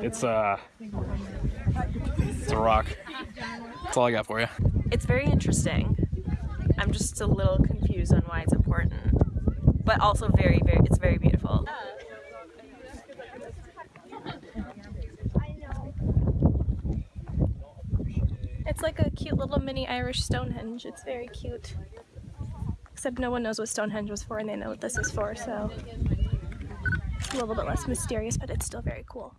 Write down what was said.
It's uh, it's a rock. That's all I got for you. It's very interesting. I'm just a little confused on why it's important, but also very, very, it's very beautiful. It's like a cute little mini Irish Stonehenge. It's very cute. Except no one knows what Stonehenge was for and they know what this is for, so it's a little bit less mysterious, but it's still very cool.